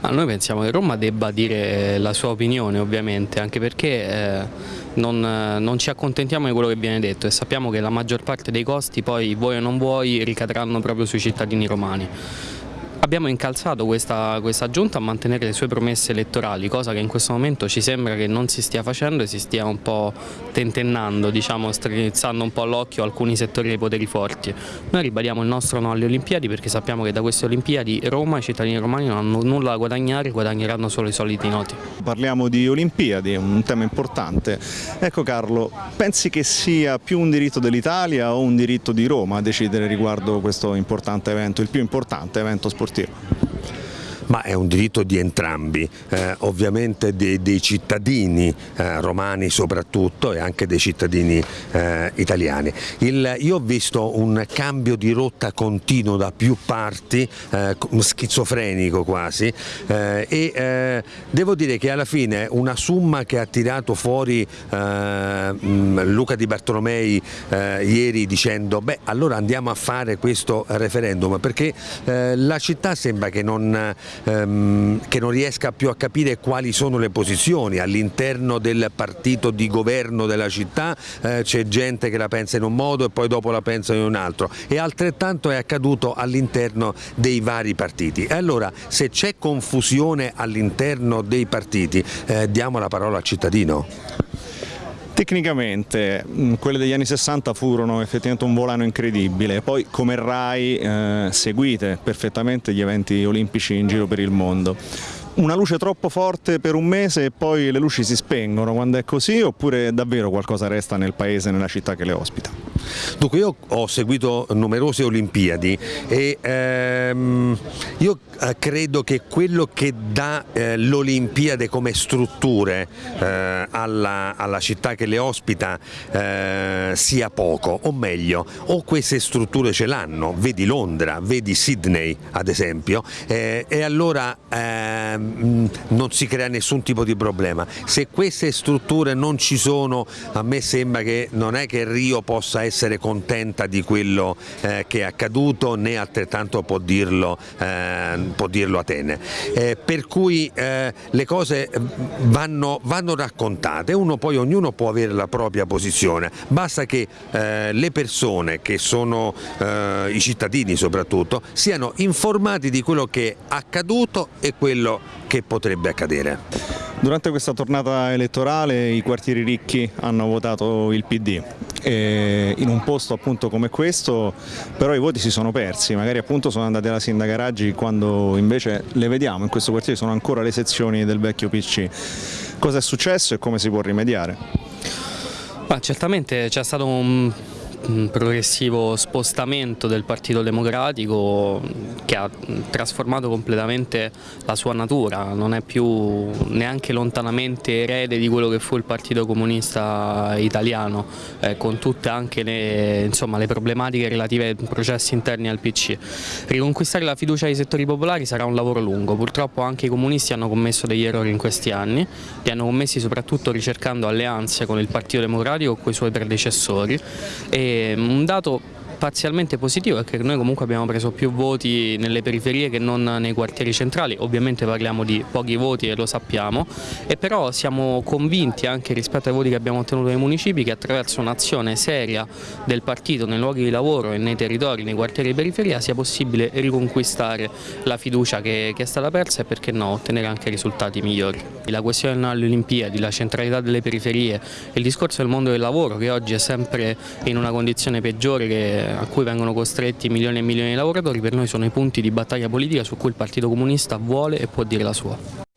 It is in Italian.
Ma noi pensiamo che Roma debba dire la sua opinione ovviamente, anche perché eh, non, non, ci accontentiamo di quello che viene detto e sappiamo che la maggior parte dei costi poi vuoi o non vuoi ricadranno proprio sui cittadini romani. Abbiamo incalzato questa, questa, giunta a mantenere le sue promesse elettorali, cosa che in questo momento ci sembra che non si stia facendo e si stia un po' tentennando, diciamo, strizzando un po' l'occhio alcuni settori dei poteri forti. Noi ribadiamo il nostro no alle Olimpiadi perché sappiamo che da queste Olimpiadi Roma e i cittadini romani non hanno nulla da guadagnare, guadagneranno solo i soliti noti. Parliamo di Olimpiadi, un tema importante. Ecco Carlo, pensi che sia più un diritto dell'Italia o un diritto di Roma a decidere riguardo questo importante evento, il più importante evento sportivo? Sportivo ma è un diritto di entrambi, eh, ovviamente dei, dei cittadini eh, romani soprattutto e anche dei cittadini eh, italiani. Il, io ho visto un cambio di rotta continuo da più parti, eh, schizofrenico quasi, eh, e eh, devo dire che alla fine una somma che ha tirato fuori Luca Di Bartolomei ieri dicendo beh allora andiamo a fare questo referendum perché la città sembra che non ehm, che non riesca più a capire quali sono le posizioni. All'interno del partito di governo della città eh, c'è gente che la pensa in un modo e poi dopo la pensa in un altro. E altrettanto è accaduto all'interno dei vari partiti. E allora se c'è confusione all'interno dei partiti eh, diamo la parola al cittadino. Tecnicamente mm, quelle degli anni 60 furono effettivamente un volano incredibile, poi come RAI eh, seguite perfettamente gli eventi olimpici in giro per il mondo. Una luce troppo forte per un mese e poi le luci si spengono quando è così oppure davvero qualcosa resta nel paese, nella città che le ospita? Dunque io ho seguito numerose Olimpiadi e ehm, io eh, credo che quello che dà eh, l'Olimpiade come strutture eh, alla, alla, città che le ospita eh, sia poco, o meglio, o queste strutture ce l'hanno, vedi Londra, vedi Sydney ad esempio, eh, e allora ehm, non si crea nessun tipo di problema. Se queste strutture non ci sono, a me sembra che non è che Rio possa essere essere contenta di quello eh, che è accaduto né altrettanto può dirlo, eh, può dirlo Atene. Eh, per cui eh, le cose vanno, vanno, raccontate, uno poi ognuno può avere la propria posizione, basta che eh, le persone che sono eh, i cittadini soprattutto siano informati di quello che è accaduto e quello che potrebbe accadere. Durante questa tornata elettorale i quartieri ricchi hanno votato il PD e in un posto appunto come questo però i voti si sono persi, magari appunto sono andati alla sindaca Raggi quando invece le vediamo in questo quartiere sono ancora le sezioni del vecchio PC. Cosa è successo e come si può rimediare? Ma certamente c'è stato un progressivo spostamento del Partito Democratico che ha trasformato completamente la sua natura, non è più neanche lontanamente erede di quello che fu il Partito Comunista Italiano, eh, con tutte anche le, insomma, le, problematiche relative ai processi interni al PC. Riconquistare la fiducia dei settori popolari sarà un lavoro lungo, purtroppo anche i comunisti hanno commesso degli errori in questi anni, li hanno commessi soprattutto ricercando alleanze con il Partito Democratico o con i suoi predecessori un dato parzialmente positivo è che noi comunque abbiamo preso più voti nelle periferie che non nei quartieri centrali, ovviamente parliamo di pochi voti e lo sappiamo, e però siamo convinti anche rispetto ai voti che abbiamo ottenuto nei municipi che attraverso un'azione seria del partito nei luoghi di lavoro e nei territori, nei quartieri di periferia sia possibile riconquistare la fiducia che, che è stata persa e perché no ottenere anche risultati migliori. La questione alle Olimpiadi, la centralità delle periferie, il discorso del mondo del lavoro che oggi è sempre in una condizione peggiore che a cui vengono costretti milioni e milioni di lavoratori per noi sono i punti di battaglia politica su cui il Partito Comunista vuole e può dire la sua.